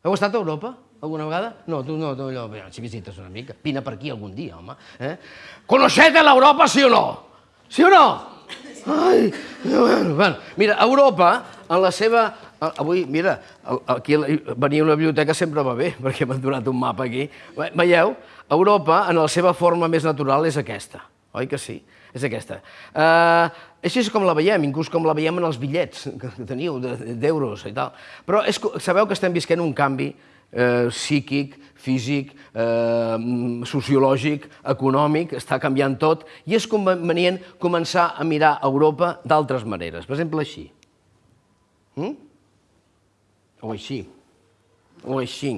Heu estat a Europa alguna vegada? No, tu no, tu allò, si visites una mica. Vine per aquí algun dia, home. Eh? Coneixete l'Europa, sí o no? Sí o no? Ai, bueno, bueno. Mira, Europa, en la seva... Avui, mira, aquí venir a una biblioteca sempre va bé, perquè m'han donat un mapa aquí. Veieu? Europa, en la seva forma més natural, és aquesta. Oi que sí? És aquesta. Uh, així és com la veiem, inclús com la veiem en els bitllets que teniu d'euros i tal. Però és, sabeu que estem visquent un canvi eh, psíquic, físic, eh, sociològic, econòmic, està canviant tot, i és convenient començar a mirar Europa d'altres maneres. Per exemple, així. Mm? O així. O així.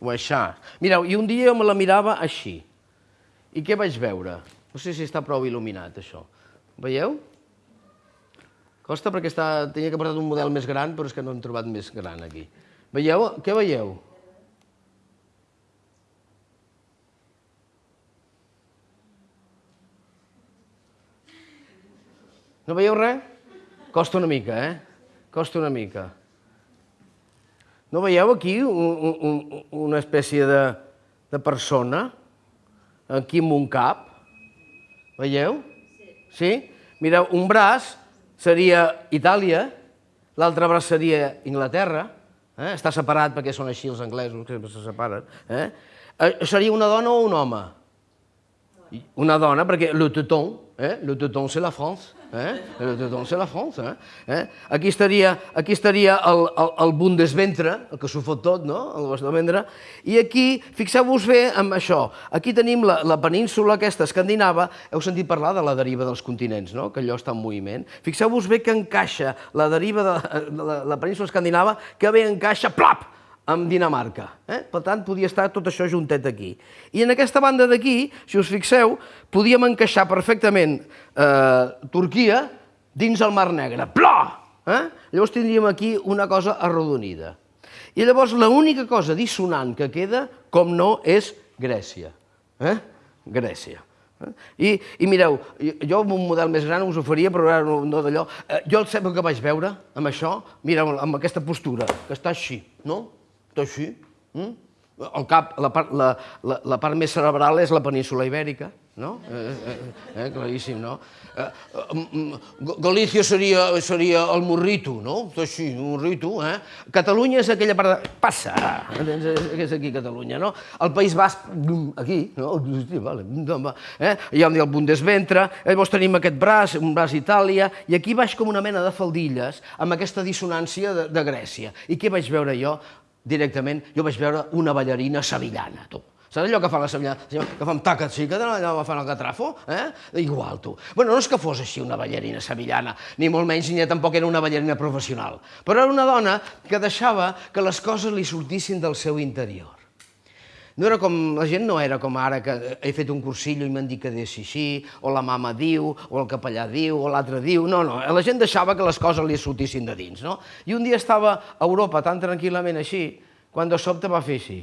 O així. Mireu, i un dia jo me la mirava així. I què vaig veure? No sé si està prou il·luminat, això. Veieu? Costa perquè està, tenia que portar un model més gran, però és que no hem trobat més gran aquí. Veieu? Què veieu? No veieu res? Costa una mica, eh? Costa una mica. No veieu aquí un, un, una espècie de, de persona? Aquí amb un cap? Veieu? Sí. Sí? Mireu, un braç seria Itàlia, l'altre braç seria Inglaterra, eh? està separat perquè són així els anglesos, que sempre se separen. Eh? eh? Seria una dona o un home? Una dona, perquè le teuton, eh? le teuton c'est la France. Eh? Doncs c'est la France. Eh? eh? Aquí estaria, aquí estaria el, el, el Bundesventre, el que s'ho fot tot, no? el Bundesventre, i aquí, fixeu-vos bé amb això, aquí tenim la, la península aquesta escandinava, heu sentit parlar de la deriva dels continents, no? que allò està en moviment. Fixeu-vos bé que encaixa la deriva de la, de la península escandinava, que bé encaixa, plap, amb Dinamarca. Eh? Per tant, podia estar tot això juntet aquí. I en aquesta banda d'aquí, si us fixeu, podíem encaixar perfectament eh, Turquia dins el Mar Negre. Plò! Eh? Llavors tindríem aquí una cosa arrodonida. I llavors l'única cosa dissonant que queda, com no, és Grècia. Eh? Grècia. Eh? I, I mireu, jo amb un model més gran us ho faria, però ara no, no d'allò. Eh, jo el que vaig veure amb això, mira, amb aquesta postura, que està així, no? Tot així. Mm? El cap, la part, la, la, la part més cerebral és la península ibèrica, no? Eh, eh, eh, claríssim, no? Eh, eh, Galícia seria, seria el morrito, no? Tot així, un morrito, eh? Catalunya és aquella part de... Passa! És aquí Catalunya, no? El País Basc, aquí, no? Vale, eh? Hi ha el Bundesventre, llavors tenim aquest braç, un braç Itàlia, i aquí baix com una mena de faldilles amb aquesta dissonància de, de Grècia. I què vaig veure jo? Directament, jo vaig veure una ballarina sevillana, tu. Saps allò que fa la sevillana, que fa un taca xica, allò fan el catrafo? Eh? Igual, tu. Bueno, no és que fos així una ballarina sevillana, ni molt menys, ni tampoc era una ballarina professional, però era una dona que deixava que les coses li sortissin del seu interior. No era com, la gent no era com ara, que he fet un cursillo i m'han dit que deixi així, o la mama diu, o el capellà diu, o l'altre diu, no, no, la gent deixava que les coses li sortissin de dins, no? I un dia estava a Europa tan tranquil·lament així, quan de sobte va fer així.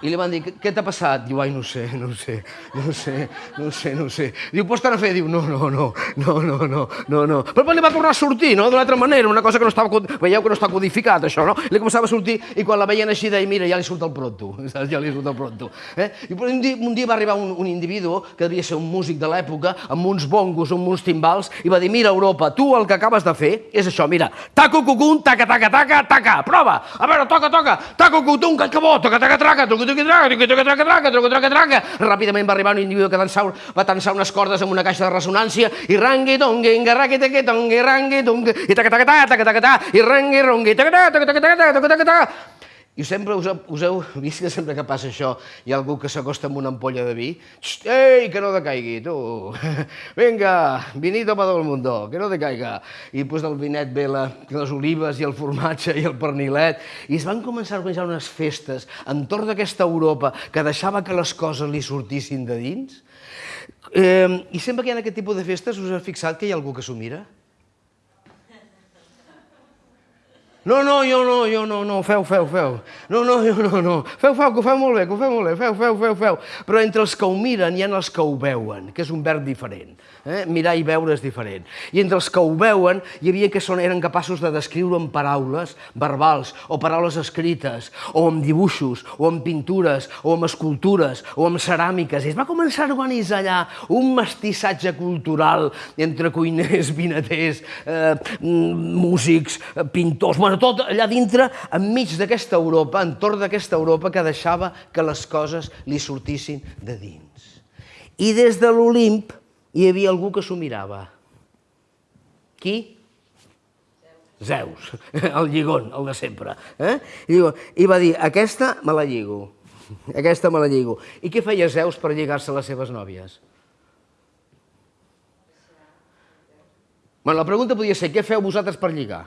I li van dir, què t'ha passat? Diu, ai, no sé, no sé, no sé, no sé, no sé. Diu, pots anar a fer? Diu, no, no, no, no, no, no, no, no. Però li va tornar a sortir, no?, d'una altra manera, una cosa que no estava, veieu que no està codificat, això, no? Li començava a sortir i quan la veien així deia, mira, ja li surt el pronto, saps? Ja li surt el pronto. Eh? I un dia, un dia va arribar un, un individu, que devia ser un músic de l'època, amb uns bongos, amb uns timbals, i va dir, mira, Europa, tu el que acabes de fer és això, mira, taco cucun, taca, taca, taca, taca, prova, a veure, toca, toca, taco cucun, que bo, toca, taca, traca, toca, Ràpidament va arribar un individu que dansar, va tensar unes cordes amb una caixa de resonància i rangui, tongui, engarraqui, tequi, tongui, rangui, tongui, i tacatacatà, tacatacatà, i rangui, rongui, taca, taca, taca, i sempre us, us heu vist que sempre que passa això hi ha algú que s'acosta amb una ampolla de vi. Xt, ei, que no decaigui, tu. Vinga, vinito para el mundo, que no decaiga. I pues del vinet ve la, les olives i el formatge i el pernilet. I es van començar a organitzar unes festes entorn d'aquesta Europa que deixava que les coses li sortissin de dins. Eh, I sempre que hi ha aquest tipus de festes us heu fixat que hi ha algú que s'ho mira? No, no, jo no, jo no, no, feu, feu, feu. No, no, jo no, no. Feu, feu, que ho feu molt bé, que ho feu molt bé, feu, feu, feu, feu. Però entre els que ho miren hi ha els que ho veuen, que és un verb diferent. Eh? Mirar i veure és diferent. I entre els que ho veuen hi havia que són, eren capaços de descriure amb paraules verbals, o paraules escrites, o amb dibuixos, o amb pintures, o amb escultures, o amb ceràmiques. I es va començar a organitzar allà un mestissatge cultural entre cuiners, vinaters, eh, músics, pintors, bueno, tot allà dintre, enmig d'aquesta Europa, entorn d'aquesta Europa que deixava que les coses li sortissin de dins. I des de l'Olimp hi havia algú que s'ho mirava. Qui? Zeus, el lligón, el de sempre. Eh? I, I va dir, aquesta me la lligo, aquesta me la lligo. I què feia Zeus per lligar-se les seves nòvies? Bueno, la pregunta podia ser, què feu vosaltres per lligar?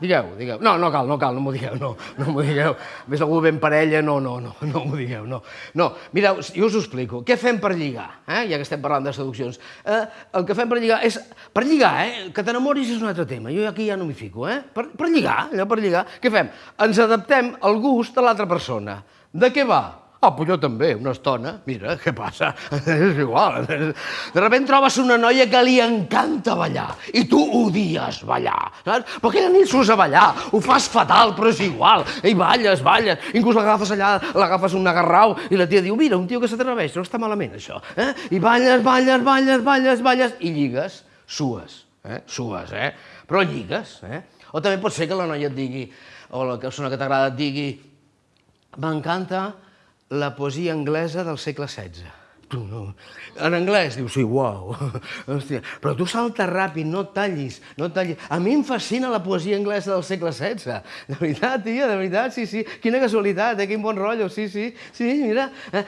Digueu, digueu. No, no cal, no cal, no m'ho digueu, no, no m'ho digueu. Més algú ben parella, no, no, no, no m'ho digueu, no. No, mireu, jo us ho explico. Què fem per lligar? Eh? Ja que estem parlant de seduccions. Eh, el que fem per lligar és... Per lligar, eh? Que t'enamoris és un altre tema. Jo aquí ja no m'hi fico, eh? Per, per lligar, allò per lligar. Què fem? Ens adaptem al gust de l'altra persona. De què va? Ah, però jo també, una estona, mira, què passa? És igual. De sobte trobes una noia que li encanta ballar i tu odies ballar, saps? Però aquella nit surts a ballar, ho fas fatal, però és igual. I balles, balles, inclús l'agafes allà, l'agafes un agarrau i la tia diu, mira, un tio que s'atreveix, no està malament això. Eh? I balles, balles, balles, balles, balles, i lligues, sues, eh? sues, eh? Però lligues, eh? O també pot ser que la noia et digui, o la persona que t'agrada et digui, m'encanta la poesia anglesa del segle XVI. En anglès dius, sí, uau, hòstia, però tu salta ràpid, no tallis, no tallis. A mi em fascina la poesia anglesa del segle XVI. De veritat, tia, de veritat, sí, sí. Quina casualitat, eh? quin bon rotllo, sí, sí. Sí, mira, eh,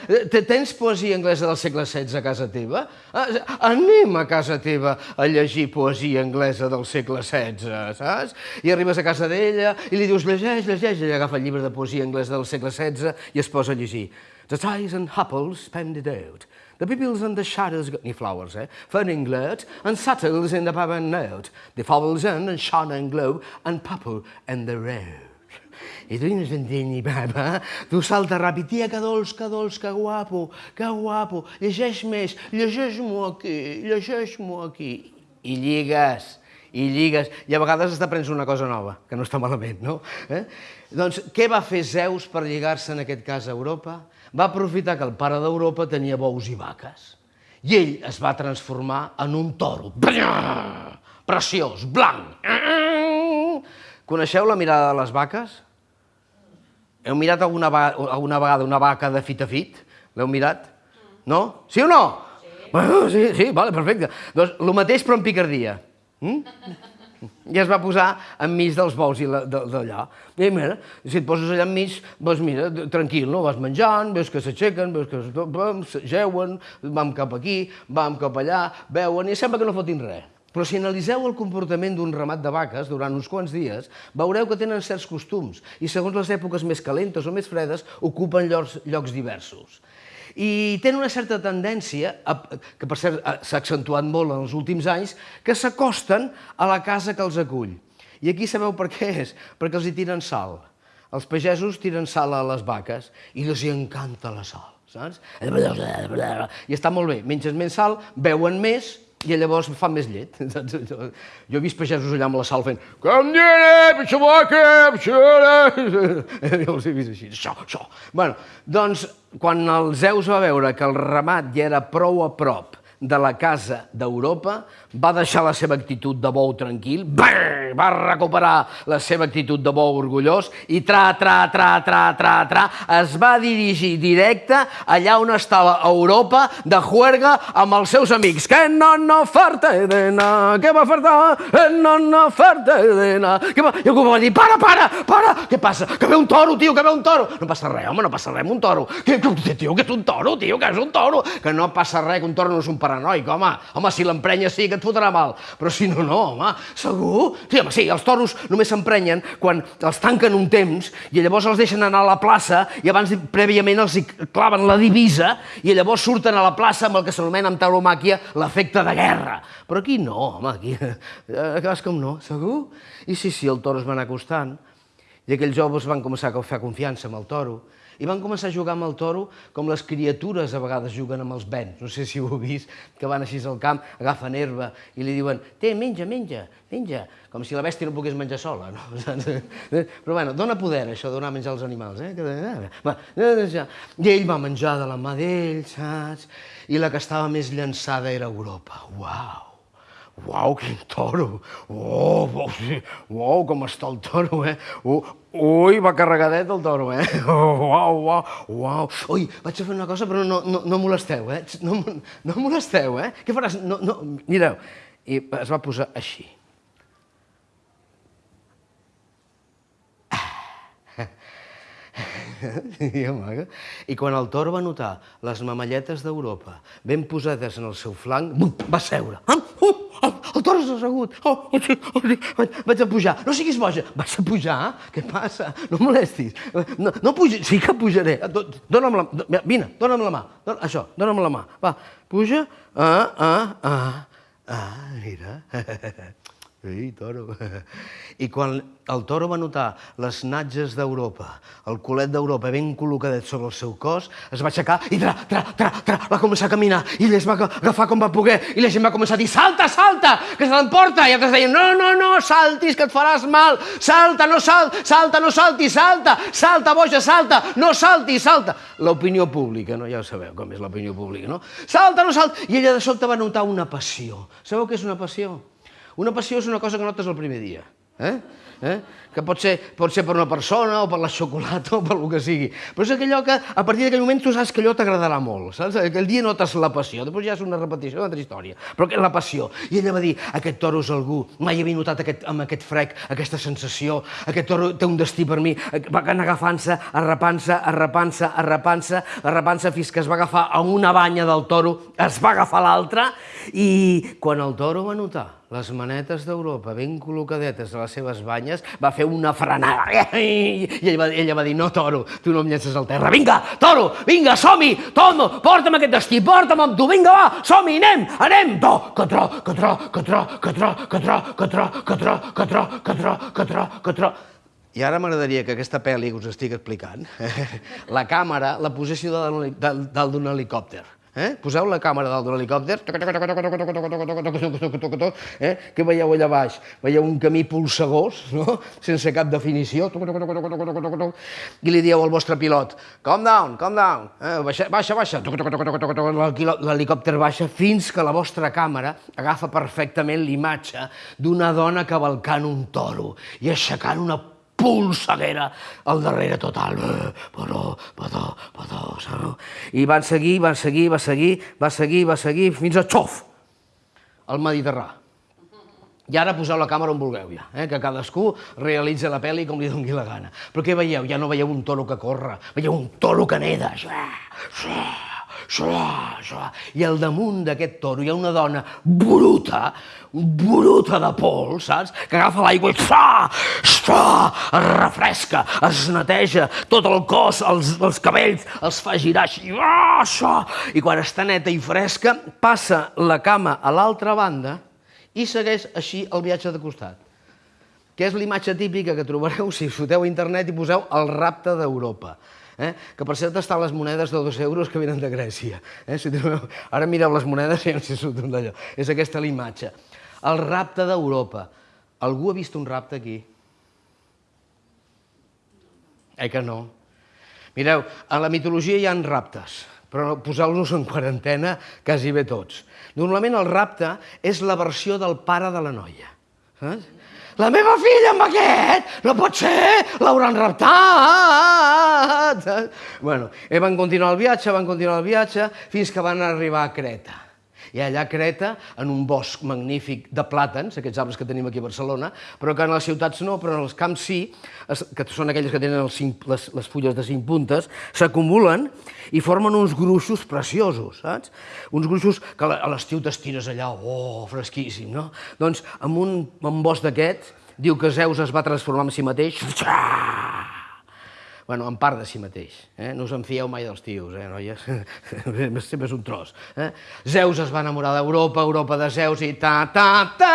tens poesia anglesa del segle XVI a casa teva? Eh, anem a casa teva a llegir poesia anglesa del segle XVI, saps? I arribes a casa d'ella i li dius, llegeix, llegeix, i agafa el llibre de poesia anglesa del segle XVI i es posa a llegir. The ties and apples pended out. The pupils and the shadows got any flowers, eh? Ferning glurt and sattles in the pub and note. The fowls in and shone and glow and purple and the road. I tu no s'entén ni papa. Tu salta ràpid, tia, que dolç, que dolç, que guapo, que guapo. Llegeix més, llegeix-m'ho aquí, llegeix-m'ho aquí. I lligues, i lligues. I a vegades hasta prens una cosa nova, que no està malament, no? Eh? Doncs què va fer Zeus per lligar-se, en aquest cas, a Europa? Va aprofitar que el pare d'Europa tenia bous i vaques. I ell es va transformar en un toro. Preciós, blanc. Coneixeu la mirada de les vaques? Heu mirat alguna, alguna vegada una vaca de fit a fit? L'heu mirat? No? Sí o no? Sí. Bueno, sí, sí, vale, perfecte. Doncs el mateix però en picardia. Mm? I es va posar enmig dels bous i d'allà. I mira, si et poses allà enmig, doncs mira, tranquil, no? Vas menjant, veus que s'aixequen, veus que jeuen, vam cap aquí, vam cap allà, veuen, i sembla que no fotin res. Però si analiseu el comportament d'un ramat de vaques durant uns quants dies, veureu que tenen certs costums i segons les èpoques més calentes o més fredes ocupen llocs, llocs diversos i tenen una certa tendència, que per cert s'ha accentuat molt en els últims anys, que s'acosten a la casa que els acull. I aquí sabeu per què és? Perquè els hi tiren sal. Els pagesos tiren sal a les vaques i els hi encanta la sal, saps? I està molt bé, menges més sal, beuen més i llavors fan més llet. Jo he vist pagesos allà amb la sal fent com diré, pitxaboca, pitxaboca... Jo els he vist així, això, això. Bueno, doncs, quan el Zeus va veure que el ramat ja era prou a prop de la casa d'Europa, va deixar la seva actitud de bou tranquil, va recuperar la seva actitud de bou orgullós i tra, tra, tra, tra, tra, tra, es va dirigir directe allà on estava Europa de juerga amb els seus amics. Que no no farte de na, que va fartar, que no no farte de na. Que va... I algú va dir, para, para, para, què passa? Que ve un toro, tio, que ve un toro. No passa res, home, no passa res un toro. Que, que, tio, que és un toro, tio, que és un toro. Que no passa res, que un toro no és un paranoic, home. Home, si l'emprenya sí que et fotrà mal. Però si no, no, home, segur? Sí, home, sí, els toros només s'emprenyen quan els tanquen un temps i llavors els deixen anar a la plaça i abans prèviament els hi claven la divisa i llavors surten a la plaça amb el que s'anomena en tauromàquia l'efecte de guerra. Però aquí no, home, aquí... Acabes com no, segur? I sí, sí, el toro es va anar acostant i aquells joves van començar a fer confiança amb el toro i van començar a jugar amb el toro com les criatures a vegades juguen amb els vents. No sé si ho heu vist, que van així al camp, agafen herba i li diuen «Té, menja, menja, menja», com si la bèstia no pogués menjar sola, no? Però bueno, dona poder, això, donar menjar als animals, eh? I ell va menjar de la mà d'ell, saps? I la que estava més llançada era Europa. Uau! Uau, quin toro! Oh, uau, com està el toro, eh? Uh, ui, va carregadet el toro, eh? Oh, uau, uau, uau. Ui, vaig a fer una cosa, però no, no, no molesteu, eh? No, no molesteu, eh? Què faràs? No, no, mireu. I es va posar així. I quan el toro va notar les mamalletes d'Europa ben posades en el seu flanc, va seure. Uh, el, toro s'ha assegut. Oh, oh, oh, vaig a pujar. No siguis boja. Vas a pujar? Què passa? No molestis. No, no pugi. Sí que pujaré. Dóna'm la... Vine, dona'm la mà. Dona, això, dona'm la mà. Va, puja. Ah, ah, ah. Ah, mira. Ei, toro. I quan el toro va notar les natges d'Europa, el culet d'Europa ben col·locadet sobre el seu cos, es va aixecar i tra, tra, tra, tra, va començar a caminar i les va agafar com va poder i la gent va començar a dir salta, salta, que se l'emporta i altres deien no, no, no, saltis, que et faràs mal, salta, no salt, salta, no saltis, salta, salta, boja, salta, no saltis, salta. L'opinió pública, no? ja ho sabeu com és l'opinió pública, no? Salta, no salta. I ella de sobte va notar una passió. Sabeu què és una passió? Una passió és una cosa que notes el primer dia. Eh? Eh? que pot ser, pot ser per una persona o per la xocolata o per el que sigui. Però és allò que a partir d'aquell moment tu saps que allò t'agradarà molt, saps? Aquell dia notes la passió, després ja és una repetició d'una altra història, però que la passió. I ella va dir, aquest toro és algú, mai havia notat aquest, amb aquest frec, aquesta sensació, aquest toro té un destí per mi, va anar agafant-se, arrapant-se, arrapant-se, arrapant-se, arrapant-se fins que es va agafar a una banya del toro, es va agafar l'altra i quan el toro va notar les manetes d'Europa ben col·locadetes a les seves banyes, va fer una frenada. I ella va, ella va dir, no, toro, tu no em llences al terra. Vinga, toro, vinga, som-hi, tomo, porta'm aquest destí, porta'm amb tu, vinga, va, som-hi, anem, anem, que tro, que tro, que tro, que tro, que tro, que tro. I ara m'agradaria que aquesta pel·li que us estic explicant, la càmera la posessi dalt d'un helicòpter. Eh? Poseu la càmera dalt de l'helicòpter, eh? què veieu allà baix? Veieu un camí polsegós, no? sense cap definició, i li dieu al vostre pilot, calm down, calm down, eh? baixa, baixa, baixa, l'helicòpter baixa fins que la vostra càmera agafa perfectament l'imatge d'una dona cavalcant un toro i aixecant una polseguera al darrere total. Però, però, però, però... I van seguir, van seguir, va seguir, va seguir, va seguir, fins a xof, al Mediterrà. I ara poseu la càmera on vulgueu ja, eh? que cadascú realitza la pel·li com li doni la gana. Però què veieu? Ja no veieu un toro que corre, veieu un toro que neda. Xua, xua, xua, xua. I al damunt d'aquest toro hi ha una dona bruta, bruta de pols, saps? Que agafa l'aigua i xua, xua, es refresca, es neteja tot el cos, els, els cabells, els fa girar així, xua, i quan està neta i fresca, passa la cama a l'altra banda i segueix així el viatge de costat que és l'imatge típica que trobareu si foteu a internet i poseu el rapte d'Europa eh? que per cert estan les monedes de dos euros que venen de Grècia. Eh? Si trobeu... Ara mireu les monedes i no si surten d'allò. És aquesta la imatge. El rapte d'Europa. Algú ha vist un rapte aquí? Eh que no? Mireu, a la mitologia hi han raptes, però poseu-los en quarantena quasi bé tots. Normalment el rapte és la versió del pare de la noia. Saps? La meva filla amb aquest? No pot ser! L'hauran raptat! Bueno, eh, van continuar el viatge, van continuar el viatge, fins que van arribar a Creta. I allà a Creta, en un bosc magnífic de plàtans, aquests arbres que tenim aquí a Barcelona, però que en les ciutats no, però en els camps sí, que són aquelles que tenen els cinc, les, les fulles de cinc puntes, s'acumulen i formen uns gruixos preciosos, saps? Uns gruixos que a l'estiu t'estires allà, oh, fresquíssim, no? Doncs amb un, amb un bosc d'aquest, diu que Zeus es va transformar en si mateix, bueno, en part de si mateix. Eh? No us en fieu mai dels tios, eh, noies? Sempre és un tros. Eh? Zeus es va enamorar d'Europa, Europa de Zeus i ta ta ta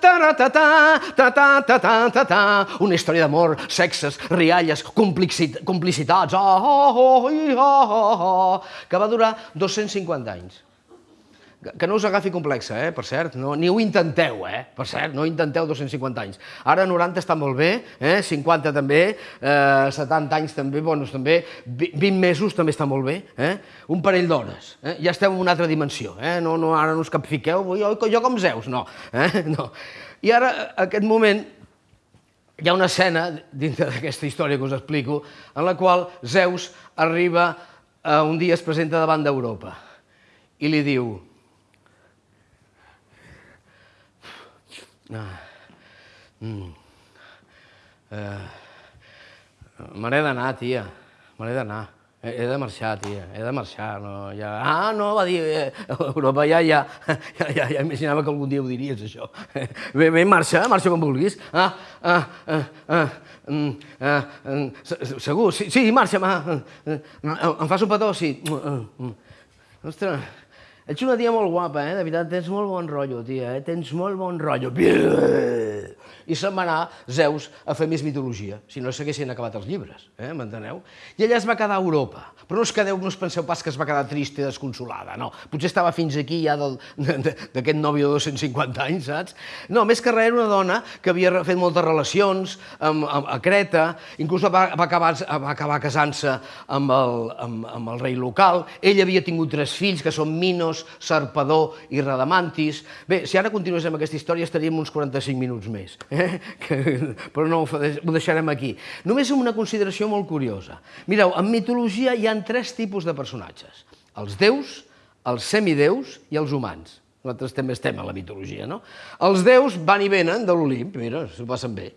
ta ta ta ta ta ta ta ta ta una història d'amor, sexes, rialles, complicitats, oh, oh, oh, oh, oh, oh, que va durar 250 anys que no us agafi complexa, eh, per cert, no, ni ho intenteu, eh, per cert, no intenteu 250 anys. Ara 90 està molt bé, eh, 50 també, eh, 70 anys també, bueno, també, 20 mesos també està molt bé, eh, un parell d'hores, eh, ja estem en una altra dimensió, eh, no, no, ara no us capfiqueu, jo, jo com Zeus, no, eh, no. I ara, aquest moment, hi ha una escena, dintre d'aquesta història que us explico, en la qual Zeus arriba, eh, un dia es presenta davant d'Europa i li diu, Mm. Eh, me n'he d'anar, tia, me n'he d'anar. He, de marxar, tia, he de marxar. No, ja... Ah, no, va dir, eh, Europa ja, ja, ja, ja, ja imaginava que algun dia ho diries, això. Bé, bé, marxa, marxa com vulguis. Ah, ah, ah, ah, mm, ah, mm, segur, sí, sí, marxa, ma. Em fas un petó? Sí. Ostres, Ets una tia molt guapa, eh? De veritat, tens molt bon rotllo, tia, eh? Tens molt bon rotllo. I se'n va anar Zeus a fer més mitologia, si no s'haguessin acabat els llibres, eh? m'enteneu? I ella es va quedar a Europa. Però no us quedeu, no us penseu pas que es va quedar trista i desconsolada, no. Potser estava fins aquí ja d'aquest nòvio de 250 anys, saps? No, més que res era una dona que havia fet moltes relacions amb, amb, a Creta, inclús va, va acabar, va acabar casant-se amb, el, amb, amb el rei local. Ell havia tingut tres fills, que són Minos, Sarpador i Radamantis. Bé, si ara continués amb aquesta història estaríem uns 45 minuts més, eh? que, però no ho deixarem aquí. Només una consideració molt curiosa. Mireu, en mitologia hi han tres tipus de personatges. Els déus, els semideus i els humans. Nosaltres també estem a la mitologia, no? Els déus van i venen de l'Olimp, mira, s'ho passen bé.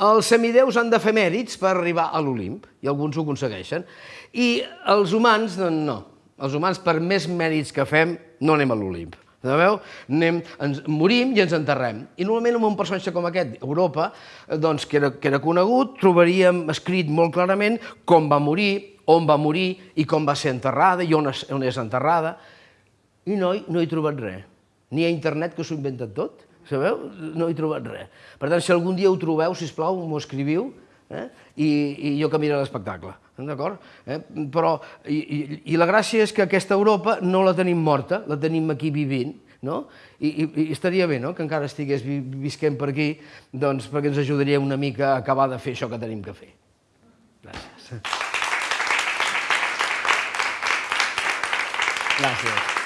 Els semideus han de fer mèrits per arribar a l'Olimp, i alguns ho aconsegueixen. I els humans, doncs no. Els humans, per més mèrits que fem, no anem a l'Olimp. Sabeu? Anem, ens morim i ens enterrem. I normalment amb un personatge com aquest, Europa, doncs, que, era, que era conegut, trobaríem escrit molt clarament com va morir, on va morir i com va ser enterrada i on és, on és enterrada. I no, no he trobat res. Ni a internet, que s'ho inventen tot, sabeu? No he trobat res. Per tant, si algun dia ho trobeu, si plau, m'ho escriviu, eh? I, i jo que miro l'espectacle d'acord? Eh? Però, i, i, I la gràcia és que aquesta Europa no la tenim morta, la tenim aquí vivint, no? I, i, i estaria bé no? que encara estigués vi, visquent per aquí, doncs perquè ens ajudaria una mica a acabar de fer això que tenim que fer. Gràcies. Gracias.